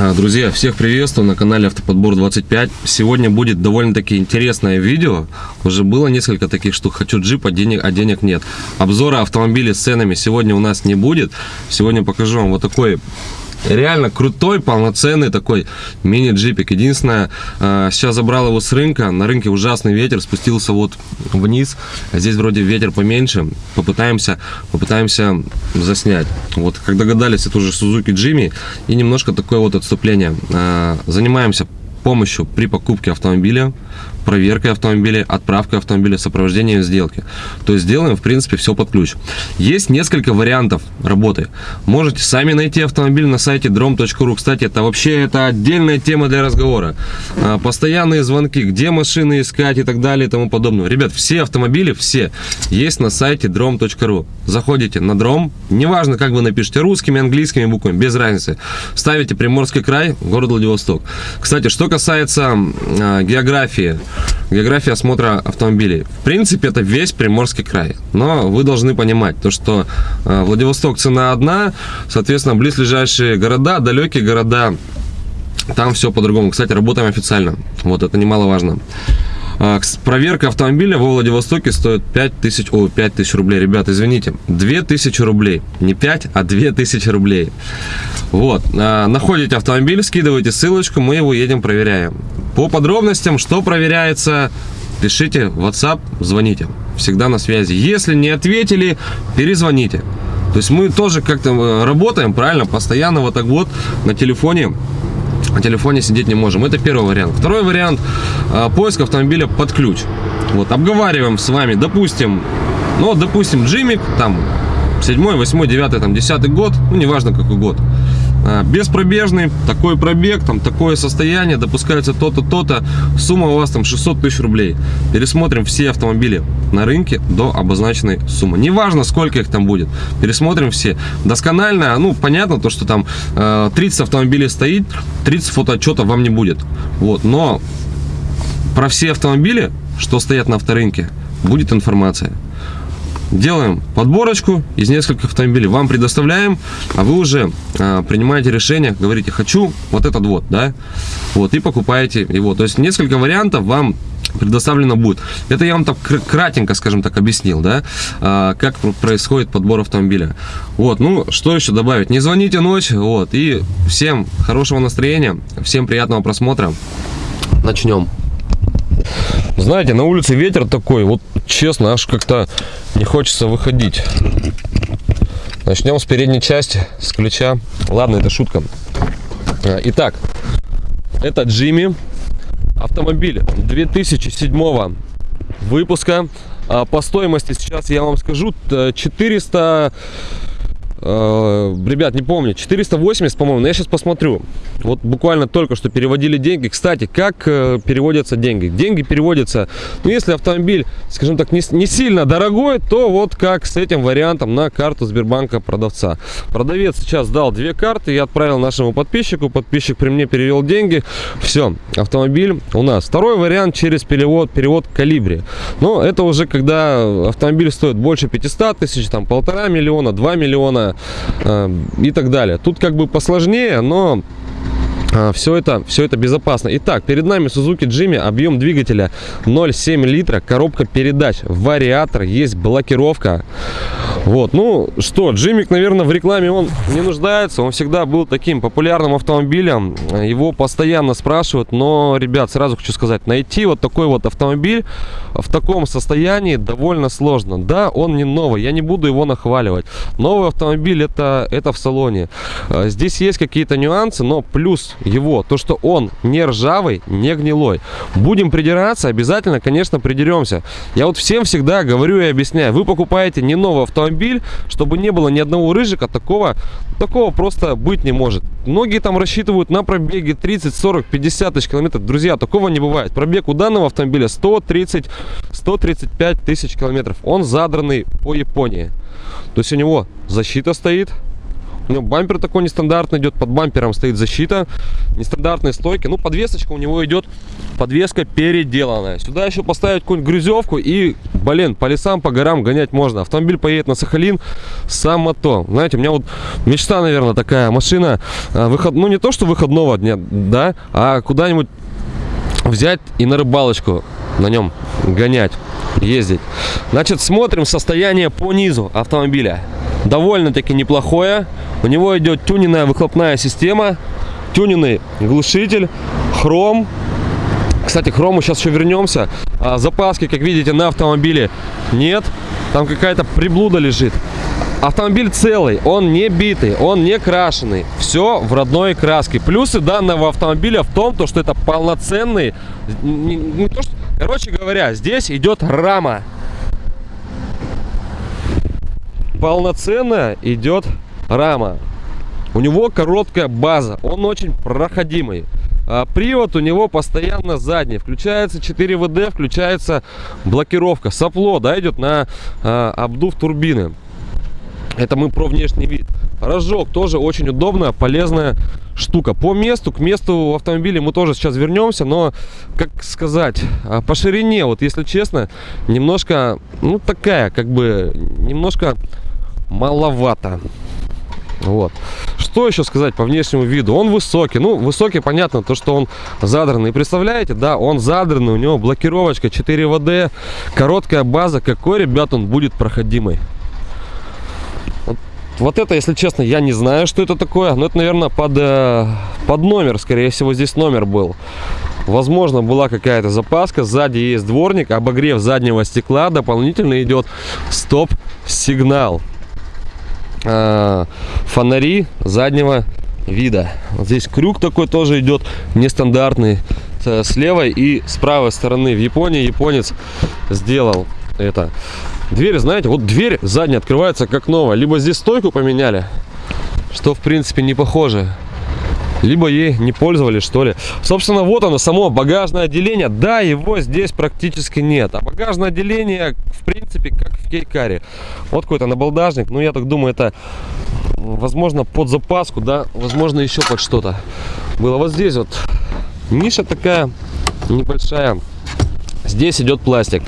А, Друзья, всех приветствую на канале Автоподбор 25. Сегодня будет довольно-таки интересное видео. Уже было несколько таких штук. Хочу джип, а денег, а денег нет. Обзора автомобилей с ценами сегодня у нас не будет. Сегодня покажу вам вот такой реально крутой, полноценный такой мини-джипик. Единственное, э, сейчас забрал его с рынка. На рынке ужасный ветер, спустился вот вниз. А здесь вроде ветер поменьше. Попытаемся, попытаемся заснять. Вот, как догадались, это уже Suzuki Jimmy. И немножко такое вот отступление. Э, Занимаемся помощью при покупке автомобиля, проверкой автомобиля, отправкой автомобиля, сопровождением сделки. То есть делаем, в принципе, все под ключ. Есть несколько вариантов работы. Можете сами найти автомобиль на сайте drom.ru. Кстати, это вообще это отдельная тема для разговора. А, Постоянные звонки, где машины искать и так далее и тому подобное. Ребят, все автомобили, все, есть на сайте drom.ru. Заходите на дром, неважно, как вы напишите, русскими, английскими буквами, без разницы. Ставите Приморский край, город Владивосток. Кстати, что касается э, географии, география осмотра автомобилей. В принципе, это весь Приморский край. Но вы должны понимать, то, что э, Владивосток цена одна, соответственно, близлежащие города, далекие города, там все по-другому. Кстати, работаем официально. Вот это немаловажно. А, Проверка автомобиля во Владивостоке стоит 5000, о, 5000 рублей. Ребят, извините, 2000 рублей. Не 5, а 2000 рублей. Вот. а, Находите автомобиль, скидываете ссылочку, мы его едем проверяем. По подробностям, что проверяется, пишите в WhatsApp, звоните. Всегда на связи. Если не ответили, перезвоните. То есть мы тоже как-то э, работаем, правильно, постоянно вот так вот на телефоне на телефоне сидеть не можем. Это первый вариант. Второй вариант э, поиск автомобиля под ключ. Вот, обговариваем с вами, допустим, ну, допустим, Джимик, там, 7, 8, 9, там, 10 год, ну, неважно какой год. А, Беспробежный, такой пробег, там такое состояние, допускается то-то, то-то, сумма у вас там 600 тысяч рублей. Пересмотрим все автомобили на рынке до обозначенной суммы. Неважно, сколько их там будет, пересмотрим все. Досконально, ну, понятно, то, что там э, 30 автомобилей стоит, 30 фотоотчета вам не будет. Вот, но про все автомобили, что стоят на авторынке, будет информация. Делаем подборочку из нескольких автомобилей, вам предоставляем, а вы уже а, принимаете решение, говорите, хочу вот этот вот, да, вот, и покупаете его. То есть несколько вариантов вам предоставлено будет. Это я вам так кр- кратенько, скажем так, объяснил, да, а, как пр- происходит подбор автомобиля. Вот, ну, что еще добавить? Не звоните ночь, вот, и всем хорошего настроения, всем приятного просмотра. Начнем. Знаете, на улице ветер такой, вот честно, аж как-то не хочется выходить. Начнем с передней части, с ключа. Ладно, это шутка. А, Итак, это Джимми. Автомобиль 2007 выпуска. А, По стоимости сейчас я вам скажу т- 400... э, Ребят, не помню, 480, по-моему, но я сейчас посмотрю. Вот буквально только что переводили деньги. Кстати, как э, переводятся деньги? Деньги переводятся, ну, если автомобиль, скажем так, не, не сильно дорогой, то вот как с этим вариантом на карту Сбербанка продавца. Продавец сейчас дал две карты, я отправил нашему подписчику, подписчик при мне перевел деньги. Все, автомобиль у нас. Второй вариант через перевод, перевод калибри. Но это уже когда автомобиль стоит больше 500 тысяч, там полтора миллиона, 2 миллиона э, и так далее. Тут как бы посложнее, но все это, все это безопасно. Итак, перед нами Suzuki Jimmy, объем двигателя 0,7 литра, коробка передач, вариатор, есть блокировка. Вот, ну что, Джимик, наверное, в рекламе он не нуждается, он всегда был таким популярным автомобилем, его постоянно спрашивают, но, ребят, сразу хочу сказать, найти вот такой вот автомобиль в таком состоянии довольно сложно. Да, он не новый, я не буду его нахваливать. Новый автомобиль это, это в салоне. Э, Здесь есть какие-то нюансы, но плюс его, то что он не ржавый, не гнилой. Будем придираться, обязательно, конечно, придеремся. Я вот всем всегда говорю и объясняю, вы покупаете не новый автомобиль, чтобы не было ни одного рыжика, такого, такого просто быть не может. Многие там рассчитывают на пробеге 30, 40, 50 тысяч километров. Друзья, такого не бывает. Пробег у данного автомобиля 130, 135 тысяч километров. Он задранный по Японии. То есть у него защита стоит, У него бампер такой нестандартный идет, под бампером стоит защита, нестандартные стойки. Ну, подвесочка у него идет, подвеска переделанная. Сюда еще поставить какую-нибудь грузовку и, блин, по лесам, по горам гонять можно. Автомобиль поедет на Сахалин, само то. Знаете, у меня вот мечта, наверное, такая машина, а, выход, ну, не то, что выходного дня, да, а куда-нибудь взять и на рыбалочку на нем гонять, ездить. Значит, смотрим состояние по низу автомобиля. Довольно-таки неплохое. У него идет тюненная выхлопная система, тюненный глушитель, хром. Кстати, к хрому сейчас еще вернемся. А, запаски, как видите, на автомобиле нет. Там какая-то приблуда лежит. Автомобиль целый, он не битый, он не крашеный. Все в родной краске. Плюсы данного автомобиля в том, то, что это полноценный... Не, не то, что, короче говоря, здесь идет рама. Полноценная идет рама. У него короткая база, он очень проходимый. А привод у него постоянно задний. Включается 4 ВД, включается блокировка. Сопло, да, идет на а, обдув турбины. Это мы про внешний вид. Рожок тоже очень удобная, полезная штука. По месту, к месту автомобиля мы тоже сейчас вернемся, но, как сказать, а, по ширине, вот если честно, немножко, ну такая, как бы, немножко маловато. Вот. Что еще сказать по внешнему виду? Он высокий. Ну, высокий, понятно, то, что он задранный. Представляете, да, он задранный, у него блокировочка 4 ВД, короткая база. Какой, ребят, он будет проходимый? Вот это, если честно, я не знаю, что это такое. Но это, наверное, под, э, под номер, скорее всего, здесь номер был. Возможно, была какая-то запаска. Сзади есть дворник, обогрев заднего стекла. Дополнительно идет стоп-сигнал. Э, фонари заднего вида. Вот здесь крюк такой тоже идет нестандартный. С левой и с правой стороны. В Японии японец сделал это. Дверь, знаете, вот дверь задняя открывается как новая. Либо здесь стойку поменяли, что в принципе не похоже. Либо ей не пользовались, что ли. Собственно, вот оно, само багажное отделение. Да, его здесь практически нет. А багажное отделение, в принципе, как в кейкаре. Вот какой-то набалдажник. Ну, я так думаю, это, возможно, под запаску, да. Возможно, еще под что-то было. Вот здесь вот ниша такая небольшая. Здесь идет пластик.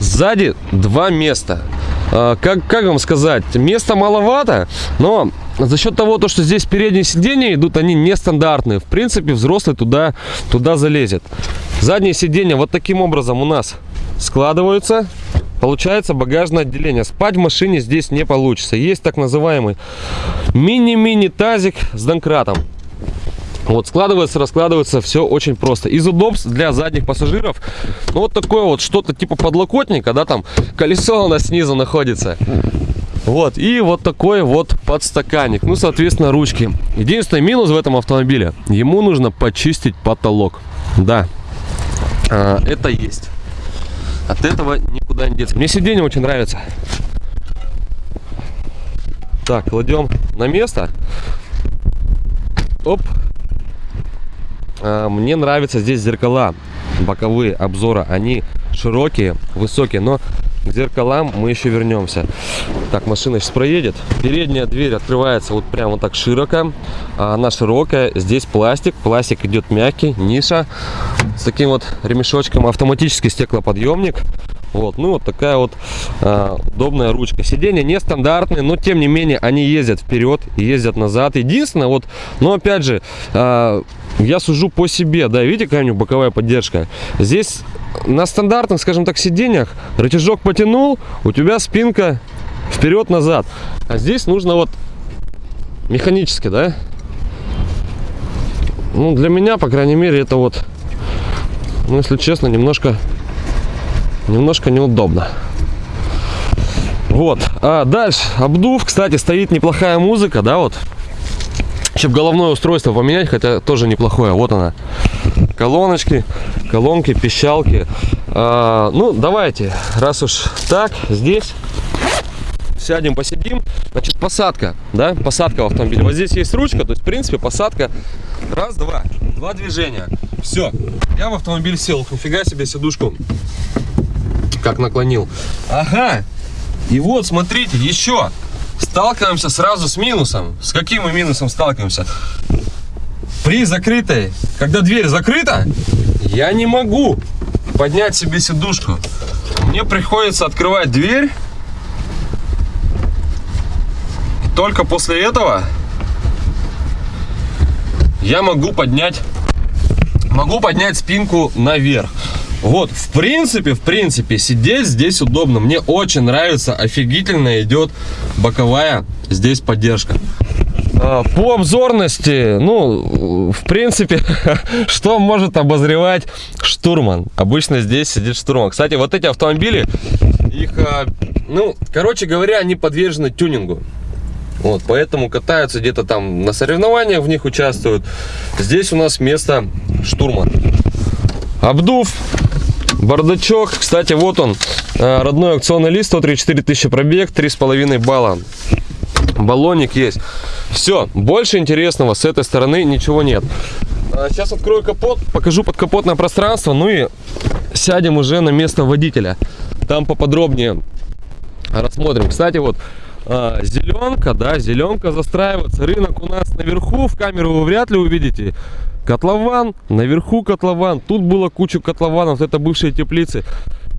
Сзади два места. А, как, как вам сказать, места маловато, но за счет того, то, что здесь передние сиденья идут, они нестандартные. В принципе, взрослый туда, туда залезет. Задние сиденья вот таким образом у нас складываются. Получается багажное отделение. Спать в машине здесь не получится. Есть так называемый мини-мини тазик с донкратом. Вот, складывается, раскладывается, все очень просто. Из удобств для задних пассажиров, ну, вот такое вот что-то типа подлокотника, да, там колесо у нас снизу находится. Вот, и вот такой вот подстаканник. Ну, соответственно, ручки. Единственный минус в этом автомобиле, ему нужно почистить потолок. Да, а, это есть. От этого никуда не деться. Мне сиденье очень нравится. Так, кладем на место. Оп, мне нравятся здесь зеркала боковые обзора. Они широкие, высокие, но к зеркалам мы еще вернемся. Так, машина сейчас проедет. Передняя дверь открывается вот прямо так широко. А она широкая. Здесь пластик. Пластик идет мягкий, ниша. С таким вот ремешочком. Автоматический стеклоподъемник. Вот, ну вот такая вот э, удобная ручка. Сиденья нестандартные, но тем не менее они ездят вперед, ездят назад. Единственное, вот, но опять же, э, я сужу по себе, да, видите, какая у него боковая поддержка. Здесь на стандартных, скажем так, сиденьях рычажок потянул, у тебя спинка вперед-назад. А здесь нужно вот механически, да? Ну, для меня, по крайней мере, это вот, ну, если честно, немножко, немножко неудобно. Вот. А дальше, обдув, кстати, стоит неплохая музыка, да, вот. Чтобы головное устройство поменять, хотя тоже неплохое. Вот она. Колоночки, колонки, пищалки. А, ну, давайте, раз уж так, здесь сядем, посидим. Значит, посадка, да, посадка в автомобиле. Вот здесь есть ручка, то есть, в принципе, посадка. Раз, два, два движения. Все, я в автомобиль сел. Нифига себе сидушку как наклонил. Ага, и вот, смотрите, еще сталкиваемся сразу с минусом. С каким мы минусом сталкиваемся? При закрытой, когда дверь закрыта, я не могу поднять себе сидушку. Мне приходится открывать дверь. И только после этого я могу поднять могу поднять спинку наверх. Вот, в принципе, в принципе, сидеть здесь удобно. Мне очень нравится, офигительно идет боковая здесь поддержка. А, по обзорности, ну, в принципе, что может обозревать штурман? Обычно здесь сидит штурман. Кстати, вот эти автомобили, их, а, ну, короче говоря, они подвержены тюнингу. Вот, поэтому катаются где-то там на соревнованиях, в них участвуют. Здесь у нас место штурман. Обдув, бардачок. Кстати, вот он, э, родной аукционный лист, 134 тысячи пробег, 3,5 балла. Баллоник есть. Все, больше интересного с этой стороны ничего нет. Сейчас открою капот, покажу подкапотное пространство, ну и сядем уже на место водителя. Там поподробнее рассмотрим. Кстати, вот а, зеленка, да, зеленка застраивается. Рынок у нас наверху, в камеру вы вряд ли увидите. Котлован, наверху котлован. Тут было куча котлованов, это бывшие теплицы.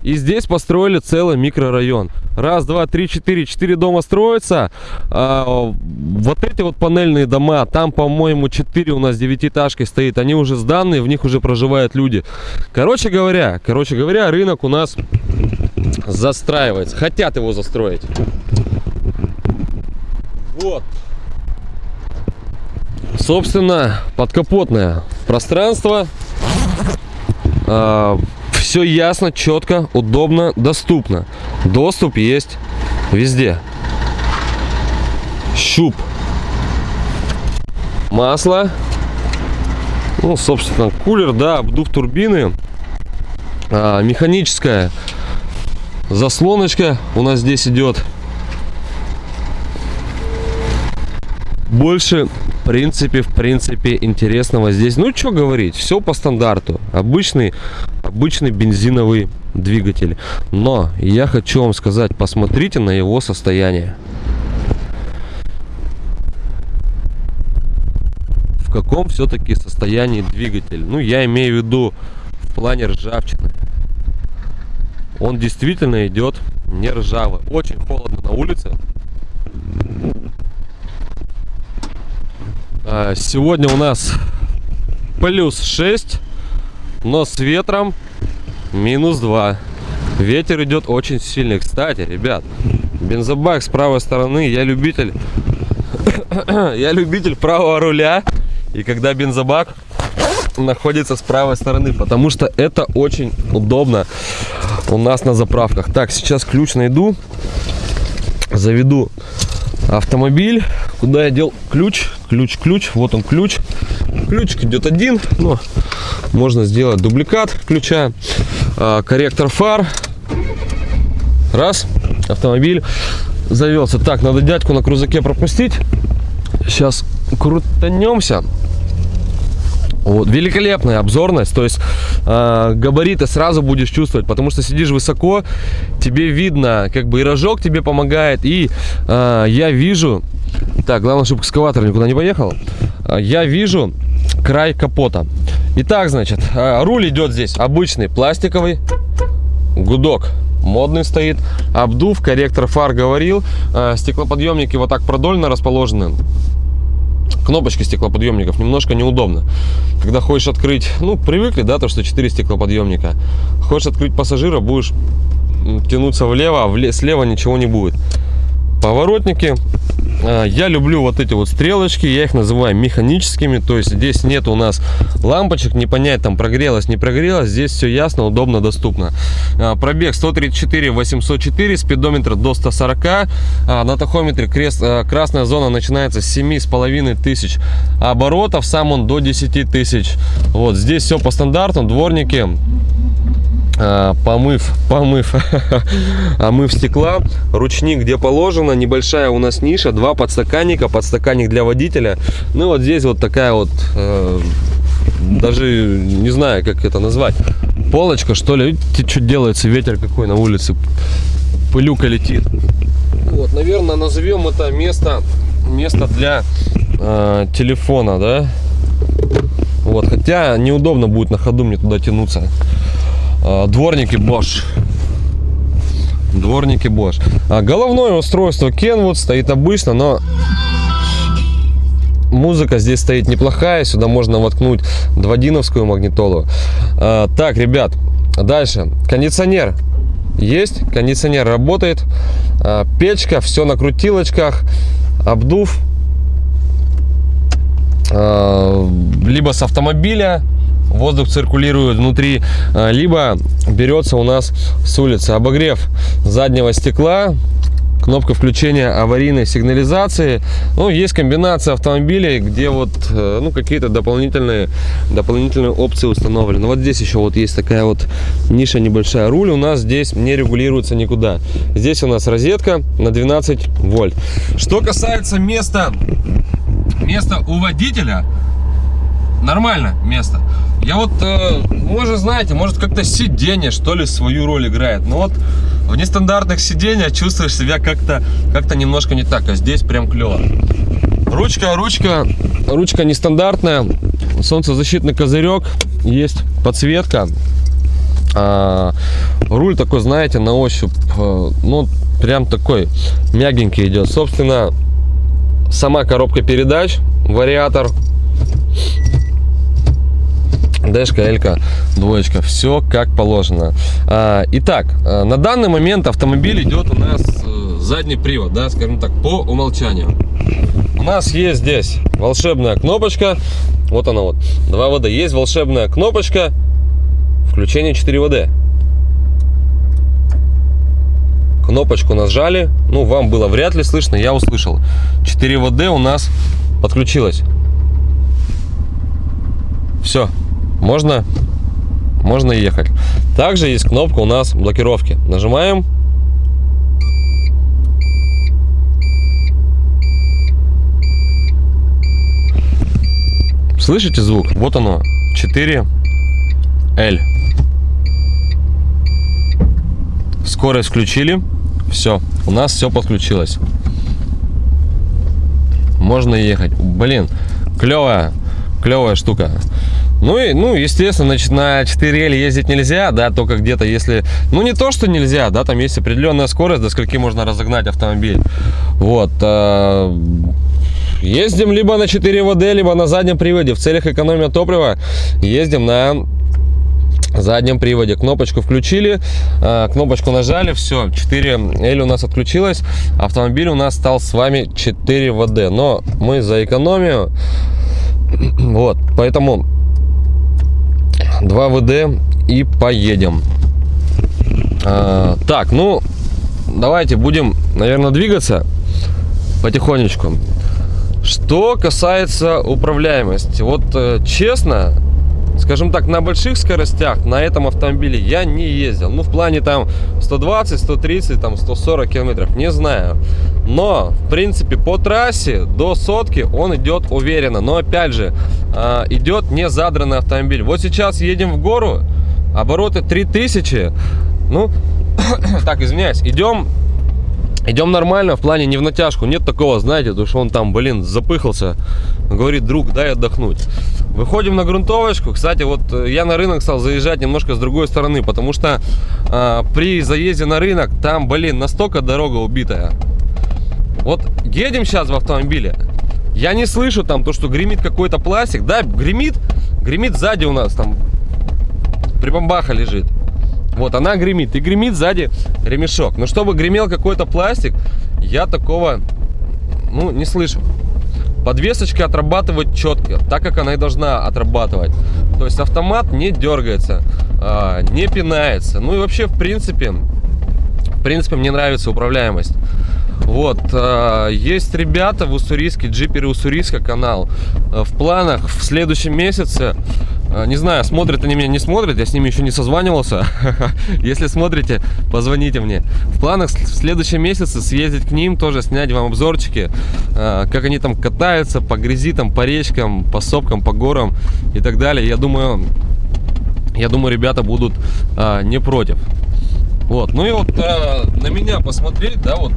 И здесь построили целый микрорайон. Раз, два, три, четыре. Четыре дома строятся. А, вот эти вот панельные дома, там, по-моему, четыре у нас девятиэтажки стоит. Они уже сданные, в них уже проживают люди. Короче говоря, короче говоря, рынок у нас застраивается. Хотят его застроить. Вот. Собственно, подкапотное пространство. А, все ясно, четко, удобно, доступно. Доступ есть везде. Щуп. Масло. Ну, собственно, кулер, да, обдув турбины. А, механическая заслоночка у нас здесь идет. Больше в принципе, в принципе, интересного здесь. Ну, что говорить, все по стандарту. Обычный, обычный бензиновый двигатель. Но я хочу вам сказать, посмотрите на его состояние. В каком все-таки состоянии двигатель? Ну, я имею в виду в плане ржавчины. Он действительно идет не ржавый. Очень холодно на улице. А, сегодня у нас плюс 6, но с ветром минус 2. Ветер идет очень сильный. Кстати, ребят, бензобак с правой стороны. Я любитель, я любитель правого руля. И когда бензобак находится с правой стороны, потому что это очень удобно у нас на заправках. Так, сейчас ключ найду, заведу автомобиль. Куда я дел ключ? Ключ, ключ. Вот он ключ. Ключик идет один, но можно сделать дубликат ключа. А, корректор фар. Раз. Автомобиль завелся. Так, надо дядьку на крузаке пропустить. Сейчас крутанемся. Вот, великолепная обзорность, то есть э, габариты сразу будешь чувствовать, потому что сидишь высоко, тебе видно, как бы и рожок тебе помогает, и э, я вижу, так, главное, чтобы экскаватор никуда не поехал, э, я вижу край капота. Итак, значит, э, руль идет здесь обычный, пластиковый, гудок модный стоит, обдув, корректор фар говорил, э, стеклоподъемники вот так продольно расположены кнопочки стеклоподъемников немножко неудобно. Когда хочешь открыть, ну, привыкли, да, то, что 4 стеклоподъемника. Хочешь открыть пассажира, будешь тянуться влево, а вле слева ничего не будет. Поворотники. А, я люблю вот эти вот стрелочки, я их называю механическими, то есть здесь нет у нас лампочек, не понять там прогрелось, не прогрелось, здесь все ясно, удобно, доступно. А, пробег 134 804, спидометр до 140, а, на тахометре крест, красная зона начинается с 7,5 тысяч оборотов, сам он до 10 тысяч. Вот здесь все по стандарту, дворники помыв, помыв, омыв стекла, ручник где положено, небольшая у нас ниша, два подстаканника, подстаканник для водителя. Ну вот здесь вот такая вот, э, даже не знаю, как это назвать, полочка что ли. Видите, что делается, ветер какой на улице, пылюка летит. Вот, наверное, назовем это место, место для э, телефона, да? Вот, хотя неудобно будет на ходу мне туда тянуться. Э, дворники Bosch. Дворники Bosch. А головное устройство Kenwood стоит обычно, но музыка здесь стоит неплохая. Сюда можно воткнуть дводиновскую магнитолу. А, так, ребят, дальше. Кондиционер есть, кондиционер работает. А, печка, все на крутилочках. Обдув. Либо с автомобиля воздух циркулирует внутри, либо берется у нас с улицы. Обогрев заднего стекла, кнопка включения аварийной сигнализации. Ну, есть комбинация автомобилей, где вот, э, ну, какие-то дополнительные, дополнительные опции установлены. Вот здесь еще вот есть такая вот ниша небольшая. Руль у нас здесь не регулируется никуда. Здесь у нас розетка на 12 вольт. Что касается места, места у водителя, нормально место. Я вот, э, может, знаете, может как-то сиденье, что ли, свою роль играет. Но вот в нестандартных сиденьях чувствуешь себя как-то как, -то, немножко не так, а здесь прям клево. Ручка, ручка, ручка нестандартная, солнцезащитный козырек, есть подсветка. А, руль такой, знаете, на ощупь, э, ну, прям такой мягенький идет. Собственно, сама коробка передач, вариатор Дэшка, Элька, двоечка, все как положено. А, итак, э, на данный момент автомобиль идет у нас э, задний привод, да, скажем так, по умолчанию. У нас есть здесь волшебная кнопочка, вот она вот, 2 ВД. Есть волшебная кнопочка включение 4 ВД. Кнопочку нажали, ну, вам было вряд ли слышно, я услышал. 4 ВД у нас подключилось. Все, можно, можно ехать. Также есть кнопка у нас блокировки. Нажимаем. Слышите звук? Вот оно. 4 L. Скорость включили. Все, у нас все подключилось. Можно ехать. Блин, клевая, клевая штука. Ну и, ну, естественно, значит, на 4L ездить нельзя, да, только где-то если, ну, не то, что нельзя, да, там есть определенная скорость, до скольки можно разогнать автомобиль. Вот. Э, ездим либо на 4 ВД, либо на заднем приводе. В целях экономии топлива ездим на заднем приводе. Кнопочку включили, э, кнопочку нажали, все, 4L у нас отключилась. Автомобиль у нас стал с вами 4 ВД. Но мы за экономию, вот, поэтому 2 ВД и поедем. А, так, ну, давайте будем, наверное, двигаться потихонечку. Что касается управляемости, вот э, честно, скажем так, на больших скоростях на этом автомобиле я не ездил. Ну, в плане там 120, 130, там 140 километров, не знаю. Но, в принципе, по трассе до сотки он идет уверенно. Но, опять же, а, идет не задранный автомобиль. Вот сейчас едем в гору, обороты 3000. Ну, так, извиняюсь, идем Идем нормально, в плане не в натяжку. Нет такого, знаете, то что он там, блин, запыхался. Говорит, друг, дай отдохнуть. Выходим на грунтовочку. Кстати, вот э, я на рынок стал заезжать немножко с другой стороны, потому что э, при заезде на рынок там, блин, настолько дорога убитая. Вот едем сейчас в автомобиле. Я не слышу там то, что гремит какой-то пластик. Да, гремит, гремит сзади у нас там прибамбаха лежит. Вот, она гремит. И гремит сзади ремешок. Но чтобы гремел какой-то пластик, я такого, ну, не слышу. Подвесочка отрабатывает четко, так как она и должна отрабатывать. То есть автомат не дергается, а, не пинается. Ну и вообще, в принципе, в принципе, мне нравится управляемость. Вот, а, есть ребята в Уссурийске, джиперы Уссурийска канал. В планах в следующем месяце а, не знаю, смотрят они меня, не смотрят, я с ними еще не созванивался. Если смотрите, позвоните мне. В планах в следующем месяце съездить к ним, тоже снять вам обзорчики, как они там катаются по грязи, там, по речкам, по сопкам, по горам и так далее. Я думаю, я думаю, ребята будут не против. Вот, ну и вот на меня посмотреть, да, вот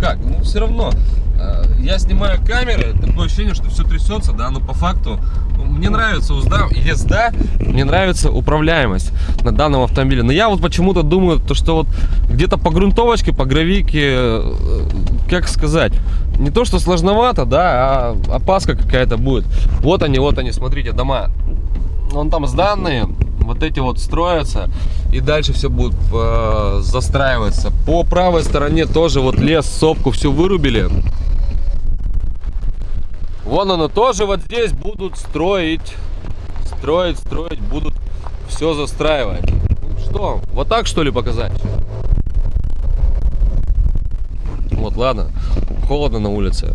как, ну все равно. э, Я снимаю камеры, такое ощущение, что все трясется, да, но по факту ну, мне нравится узда, езда, мне нравится управляемость на данном автомобиле. Но я вот почему-то думаю, то, что вот где-то по грунтовочке, по гравике, э, как сказать, не то что сложновато, да, а опаска какая-то будет. Вот они, вот они, смотрите, дома. Вон там сданные, вот эти вот строятся, и дальше все будет э, застраиваться. По правой стороне тоже вот лес, сопку все вырубили. Вон оно тоже вот здесь будут строить, строить, строить, будут все застраивать. Что, вот так что ли показать? Вот, ладно, холодно на улице.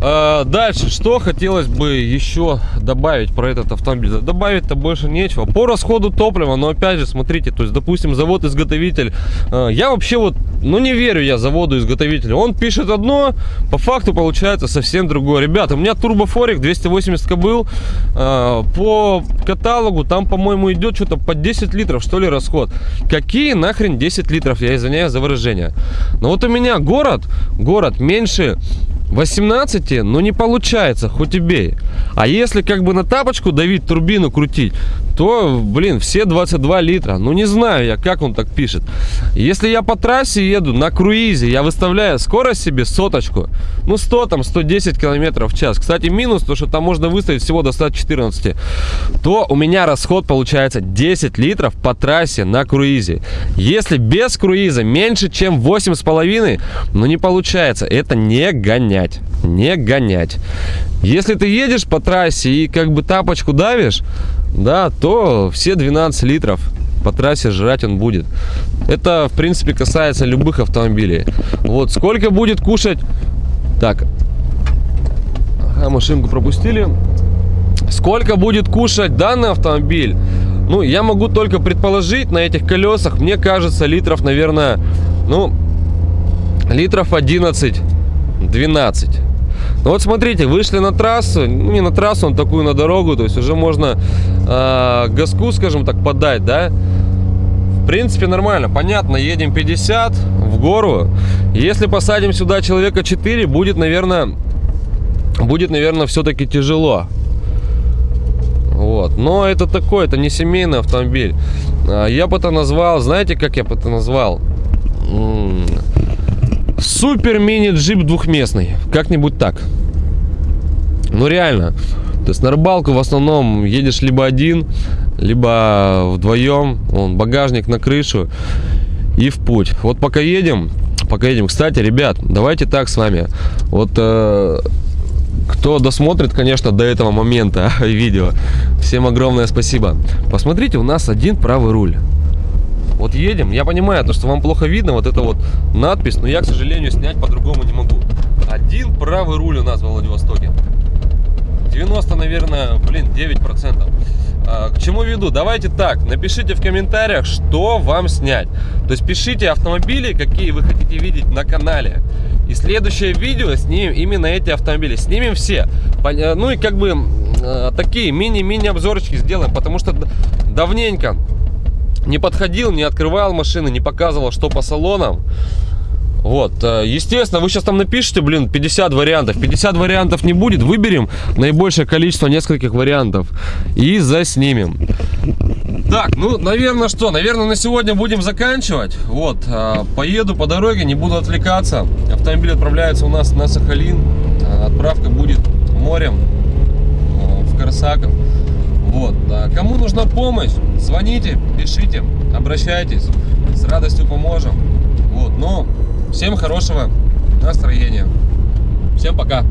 А, Дальше, что хотелось бы еще добавить про этот автомобиль? Добавить-то больше нечего. По расходу топлива, но опять же, смотрите, то есть, допустим, завод-изготовитель, а, я вообще вот, ну не верю я заводу-изготовителю. Он пишет одно, по факту получается совсем другое. Ребята, у меня турбофорик 280 кобыл, а, по каталогу там, по-моему, идет что-то по 10 литров, что ли, расход. Какие нахрен 10 литров, я извиняюсь за выражение. Но вот у меня город, город меньше 18, но не получается, хоть и бей. А если как бы на тапочку давить, турбину крутить, то, блин, все 22 литра. Ну, не знаю я, как он так пишет. Если я по трассе еду на круизе, я выставляю скорость себе соточку, ну, 100, там, 110 километров в час. Кстати, минус, то, что там можно выставить всего до 114, то у меня расход получается 10 литров по трассе на круизе. Если без круиза меньше, чем 8,5, ну, не получается. Это не гонять. Не гонять. Если ты едешь по трассе и как бы тапочку давишь, да, то все 12 литров по трассе жрать он будет. Это, в принципе, касается любых автомобилей. Вот, сколько будет кушать... Так, ага, машинку пропустили. Сколько будет кушать данный автомобиль? Ну, я могу только предположить на этих колесах. Мне кажется, литров, наверное, ну, литров 11 12. Ну вот смотрите, вышли на трассу, ну не на трассу, на такую на дорогу, то есть уже можно э, газку, скажем так, подать, да. В принципе нормально, понятно, едем 50 в гору. Если посадим сюда человека 4, будет, наверное, будет, наверное, все-таки тяжело. Вот. Но это такой, это не семейный автомобиль. А, Я бы это назвал, знаете, как я бы это назвал? Супер мини-джип двухместный. Как-нибудь так. Ну реально. То есть на рыбалку в основном едешь либо один, либо вдвоем. Вон, багажник на крышу и в путь. Вот пока едем, пока едем. Кстати, ребят, давайте так с вами. Вот э, кто досмотрит, конечно, до этого момента видео, всем огромное спасибо. Посмотрите, у нас один правый руль. Вот едем, я понимаю, то, что вам плохо видно, вот эта вот надпись, но я, к сожалению, снять по-другому не могу. Один правый руль у нас в Владивостоке. 90, наверное, блин, 9%. А, К чему веду? Давайте так, напишите в комментариях, что вам снять. То есть пишите автомобили, какие вы хотите видеть на канале. И следующее видео снимем именно эти автомобили. Снимем все. Э, Ну и как бы э, такие мини-мини обзорчики сделаем, потому что давненько не подходил, не открывал машины, не показывал, что по салонам. Вот, э, естественно, вы сейчас там напишите, блин, 50 вариантов. 50 вариантов не будет, выберем наибольшее количество нескольких вариантов и заснимем. Так, ну, наверное, что? Наверное, на сегодня будем заканчивать. Вот, э, поеду по дороге, не буду отвлекаться. Автомобиль отправляется у нас на Сахалин. Э, Отправка будет морем в Корсаков. Вот, а кому нужна помощь, звоните, пишите, обращайтесь, с радостью поможем. Вот, но всем хорошего настроения. Всем пока.